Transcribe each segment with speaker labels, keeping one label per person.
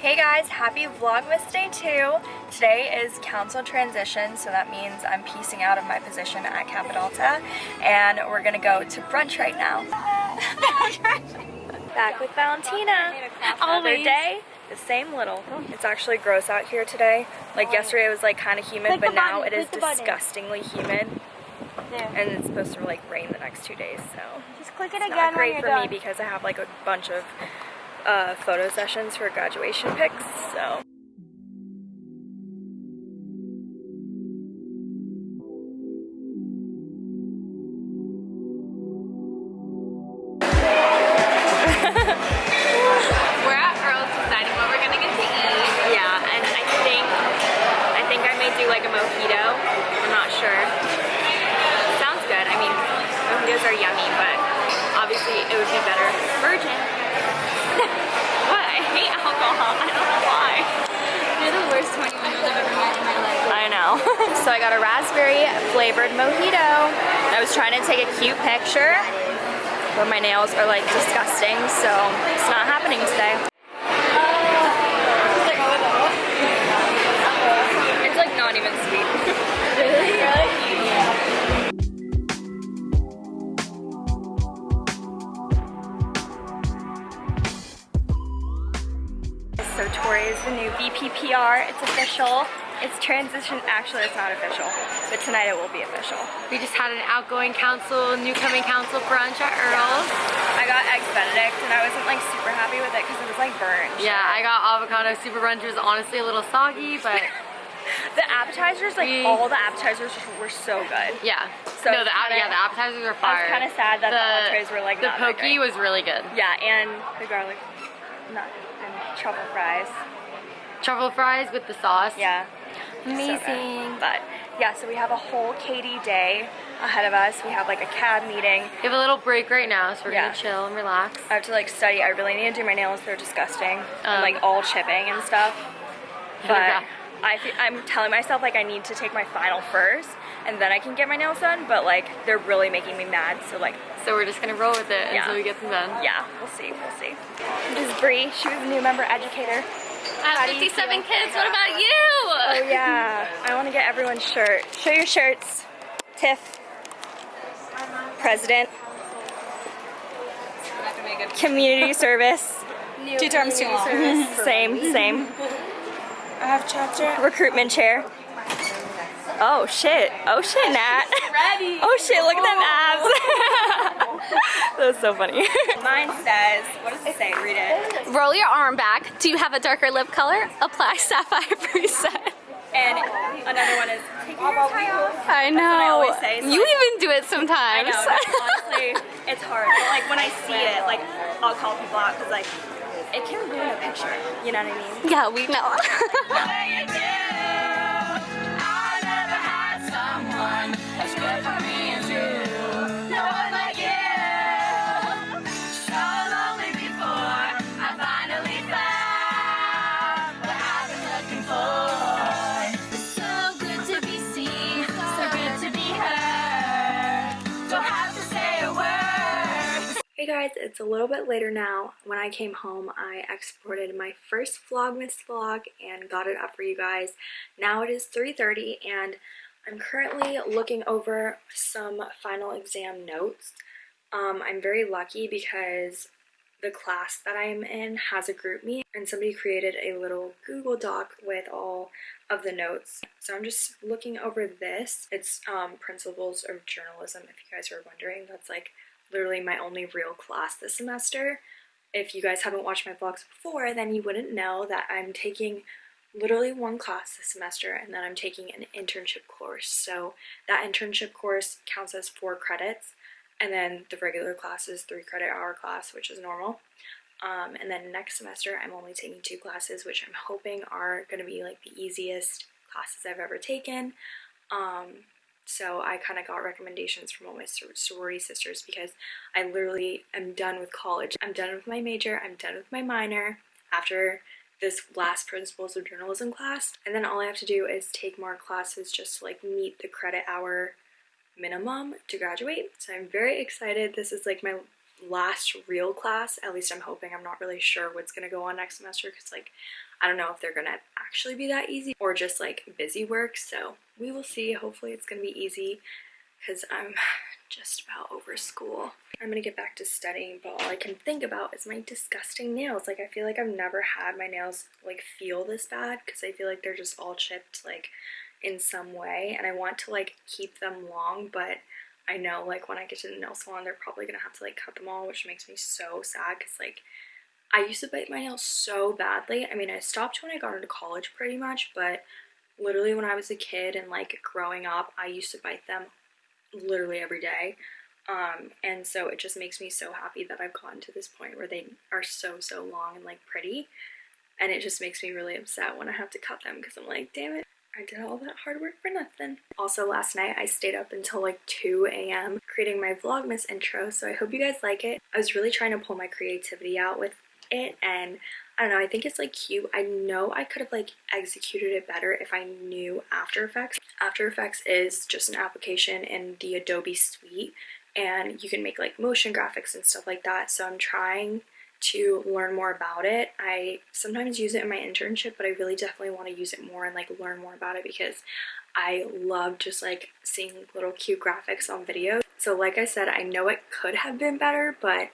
Speaker 1: Hey guys, happy Vlogmas Day 2. Today is council transition, so that means I'm piecing out of my position at Kappa Delta, and we're gonna go to brunch right now. Back with Valentina. Another day, the same little. It's actually gross out here today. Like yesterday it was like kind of humid, but now it is
Speaker 2: click the button.
Speaker 1: disgustingly humid, and it's supposed to like rain the next two days, so.
Speaker 2: Just click it
Speaker 1: It's
Speaker 2: again
Speaker 1: not great for
Speaker 2: done.
Speaker 1: me because I have like a bunch of uh, photo sessions for graduation pics, so. So I got a raspberry flavored mojito. I was trying to take a cute picture, but my nails are like disgusting, so it's not happening today. It's like not even sweet. So Tori is the new VPPR. It's official. It's transition. Actually, it's not official, but tonight it will be official.
Speaker 3: We just had an outgoing council, new coming council brunch at Earl's.
Speaker 1: I got eggs Benedict, and I wasn't like super happy with it because it was like burned.
Speaker 3: Yeah, I got avocado super brunch. It was honestly a little soggy, but
Speaker 1: The appetizers, like
Speaker 3: We-
Speaker 1: all the appetizers, were so good.
Speaker 3: yeah.
Speaker 1: So
Speaker 3: no, the
Speaker 1: kinda-
Speaker 3: yeah the appetizers were fire.
Speaker 1: I was kind of sad that the, entrees were like
Speaker 3: the
Speaker 1: not
Speaker 3: pokey was really good.
Speaker 1: Yeah, and the garlic nut and truffle fries.
Speaker 3: Truffle fries with the sauce.
Speaker 1: Yeah.
Speaker 3: Amazing.
Speaker 1: But yeah, so we have a whole KD day ahead of us. We have like a cab meeting.
Speaker 3: We have a little break right now, so we're
Speaker 1: Yeah.
Speaker 3: gonna chill and relax.
Speaker 1: I have to like study. I really need to do my nails. They're disgusting. and
Speaker 3: Um,
Speaker 1: like all chipping and stuff. But I I'm telling myself like I need to take my final first and then I can get my nails done. But like they're really making me mad. So like
Speaker 3: So we're just gonna roll with it
Speaker 1: Yeah.
Speaker 3: until we get them done.
Speaker 1: yeah, we'll see. We'll see. This is Bree. She was a new member educator.
Speaker 3: I have 57 kids. What about you?
Speaker 1: Oh yeah. I want to get everyone's shirt. Show your shirts. Tiff. President. Community service.
Speaker 2: Two terms too long.
Speaker 1: Same, same.
Speaker 2: I have chapter.
Speaker 1: Recruitment chair. Oh shit. Oh shit, Nat.
Speaker 2: Ready.
Speaker 1: Oh shit, look at them abs. that was so funny. Mine says, what does it say? Read it.
Speaker 3: Roll your arm back. Do you have a darker lip color? Apply Sapphire Preset.
Speaker 1: And another one is, take your tie off.
Speaker 3: I know.
Speaker 1: I always say, so
Speaker 3: you
Speaker 1: I-
Speaker 3: even do it
Speaker 1: I
Speaker 3: sometimes.
Speaker 1: know, honestly, it's hard. But, like when I see it, like I'll call people out because like it can ruin a picture. You know what I mean?
Speaker 3: yeah, we know.
Speaker 1: Guys, it's a little bit later now. When I came home, I exported my first Vlogmas vlog and got it up for you guys. Now it is 3.30 and I'm currently looking over some final exam notes. Um, I'm very lucky because the class that I'm in has a group meet and somebody created a little Google Doc with all of the notes. So I'm just looking over this. It's um, Principles of Journalism, if you guys are wondering. That's like literally my only real class this semester. If you guys haven't watched my vlogs before, then you wouldn't know that I'm taking literally one class this semester and then I'm taking an internship course. So that internship course counts as four credits and then the regular class is three credit hour class, which is normal. Um, and then next semester, I'm only taking two classes, which I'm hoping are going to be like the easiest classes I've ever taken. Um, so I kind of got recommendations from all my sor- sorority sisters because I literally am done with college. I'm done with my major, I'm done with my minor after this last principles of journalism class. And then all I have to do is take more classes just to like meet the credit hour minimum to graduate. So I'm very excited. This is like my last real class. At least I'm hoping. I'm not really sure what's gonna go on next semester because like I don't know if they're gonna actually be that easy or just like busy work. So we will see. Hopefully it's gonna be easy because I'm just about over school. I'm gonna get back to studying, but all I can think about is my disgusting nails. Like I feel like I've never had my nails like feel this bad because I feel like they're just all chipped like in some way and I want to like keep them long, but I know like when I get to the nail salon they're probably gonna have to like cut them all, which makes me so sad because like I used to bite my nails so badly. I mean, I stopped when I got into college pretty much, but literally when I was a kid and like growing up, I used to bite them literally every day. Um, and so it just makes me so happy that I've gotten to this point where they are so, so long and like pretty. And it just makes me really upset when I have to cut them because I'm like, damn it, I did all that hard work for nothing. Also, last night I stayed up until like 2 a.m. creating my Vlogmas intro, so I hope you guys like it. I was really trying to pull my creativity out with it and I don't know, I think it's like cute. I know I could have like executed it better if I knew After Effects. After Effects is just an application in the Adobe suite and you can make like motion graphics and stuff like that. So I'm trying to learn more about it. I sometimes use it in my internship, but I really definitely want to use it more and like learn more about it because I love just like seeing little cute graphics on videos. So like I said, I know it could have been better, but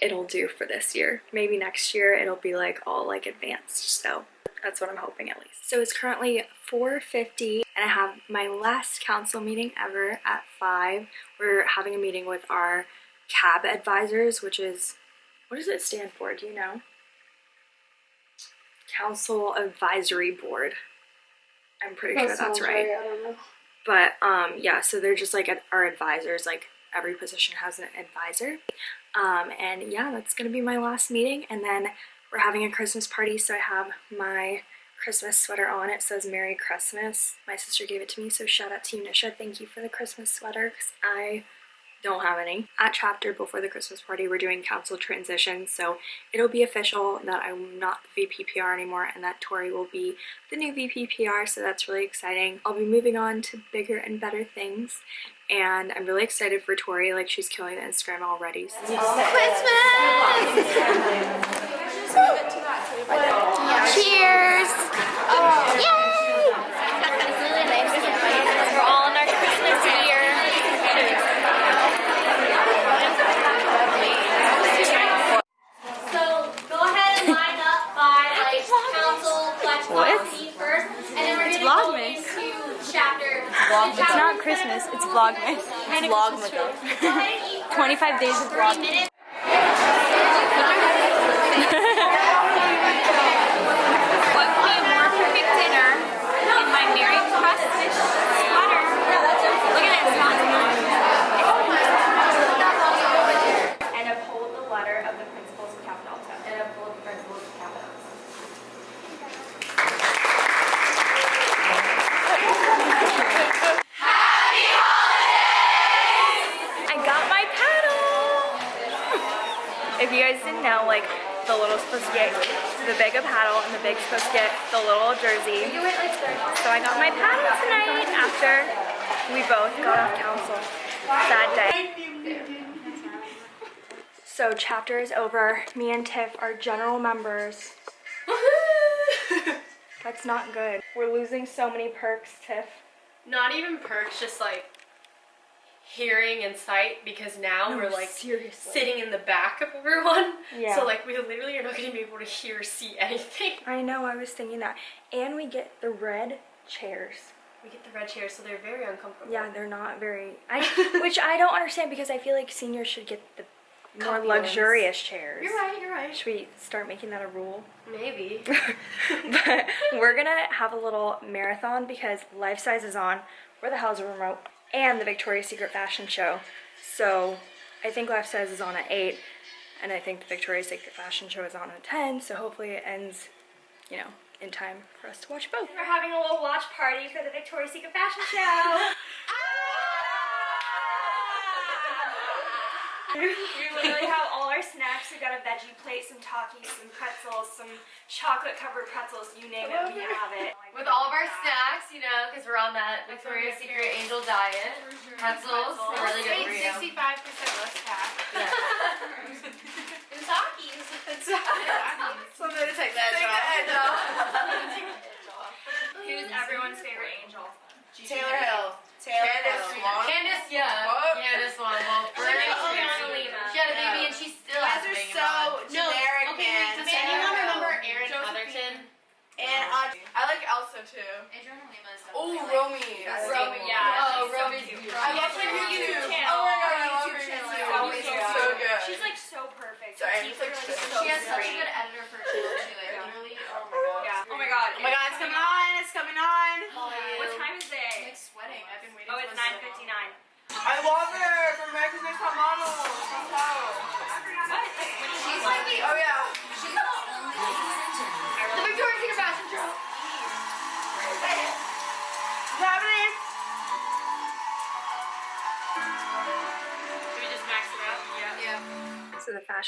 Speaker 1: it'll do for this year. Maybe next year it'll be like all like advanced. So that's what I'm hoping at least. So it's currently 4.50 and I have my last council meeting ever at 5. We're having a meeting with our CAB advisors, which is, what does it stand for? Do you know? Council Advisory Board. I'm pretty sure that's right.
Speaker 2: I don't know.
Speaker 1: But um, yeah, so they're just like our advisors. Like every position has an advisor. Um, and yeah, that's gonna be my last meeting. And then we're having a Christmas party, so I have my Christmas sweater on. It says Merry Christmas. My sister gave it to me, so shout out to you, Nisha. Thank you for the Christmas sweater, because I don't have any. At chapter before the Christmas party, we're doing council transition, so it'll be official that I'm not the VPPR anymore and that Tori will be the new VPPR, so that's really exciting. I'll be moving on to bigger and better things, and I'm really excited for Tori. Like, she's killing the Instagram already. So
Speaker 3: Cheers! Yay! We're all in our Christmas gear.
Speaker 4: So go ahead and line up by like council slash first, and then we're gonna go
Speaker 2: Vlogmas.
Speaker 4: chapter.
Speaker 2: It's not Christmas, it's Vlogmas. It's Vlogmas.
Speaker 4: Go ahead
Speaker 2: 25 days of Vlogmas.
Speaker 3: What would be a more perfect dinner in my
Speaker 1: big a paddle and the big's supposed to get the little jersey. So I got my paddle tonight after we both got off council. Sad day. So chapter is over. Me and Tiff are general members. That's not good. We're losing so many perks, Tiff.
Speaker 5: Not even perks, just like hearing and sight because now we're like
Speaker 1: seriously.
Speaker 5: sitting in the back of everyone.
Speaker 1: Yeah.
Speaker 5: So like we literally are not going to be able to hear or see anything.
Speaker 1: I know, I was thinking that. And we get the red chairs.
Speaker 5: We get the red chairs, so they're very uncomfortable.
Speaker 1: Yeah, they're not very I which I don't understand because I feel like seniors should get the more luxurious chairs.
Speaker 5: You're right. You're right.
Speaker 1: Should we start making that a rule?
Speaker 5: Maybe.
Speaker 1: but we're gonna have a little marathon because Life Size is on. Where the hell's the remote? And the Victoria's Secret fashion show. So I think Life Size is on at 8, and I think the Victoria's Secret fashion show is on at 10, so hopefully it ends, you know, in time for us to watch both. We're having a little watch party for the Victoria's Secret fashion show. we literally have all our snacks. We got a veggie plate, some Takis, some pretzels, some chocolate covered pretzels, you name it, we have it.
Speaker 6: With all of our snacks, you know, because we're on that Victoria's Secret Angel diet, mm-hmm. pretzels, are really good for you.
Speaker 4: 65% less fat.
Speaker 6: Yeah.
Speaker 4: and Takis.
Speaker 7: so I'm going to take that edge.
Speaker 1: Who's everyone's favorite angel?
Speaker 7: Taylor Hill. Too.
Speaker 6: Adriana Lima is
Speaker 7: Oh,
Speaker 6: definitely
Speaker 7: Romee. I like
Speaker 5: Romee,
Speaker 7: Romee.
Speaker 5: yeah.
Speaker 6: Oh,
Speaker 5: she's so
Speaker 6: Roby's
Speaker 5: cute.
Speaker 6: beautiful.
Speaker 7: I
Speaker 6: She
Speaker 7: love her
Speaker 6: her
Speaker 7: YouTube.
Speaker 6: YouTube
Speaker 7: Oh my god, I love her
Speaker 6: YouTube channel oh
Speaker 7: YouTube.
Speaker 6: is always so
Speaker 7: so
Speaker 6: good.
Speaker 7: good.
Speaker 5: She's like so perfect.
Speaker 7: Sorry, I'm just, like,
Speaker 5: teeth are,
Speaker 7: so
Speaker 6: She has such a good editor for her channel. She like literally, oh, oh my god.
Speaker 5: Yeah.
Speaker 2: Oh my god.
Speaker 7: Oh my god, it's coming on. It's coming on.
Speaker 2: What time is it?
Speaker 6: I'm like sweating. I've been waiting
Speaker 2: Oh,
Speaker 6: for
Speaker 2: it's
Speaker 6: this so long.
Speaker 2: 9.59.
Speaker 7: I love her from America's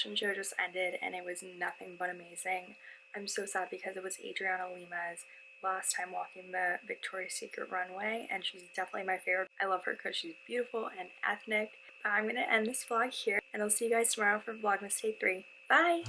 Speaker 1: fashion show just ended and it was nothing but amazing. I'm so sad because it was Adriana Lima's last time walking the Victoria's Secret runway and she's definitely my favorite. I love her because she's beautiful and ethnic. But I'm going to end this vlog here and I'll see you guys tomorrow for Vlogmas Day 3. Bye!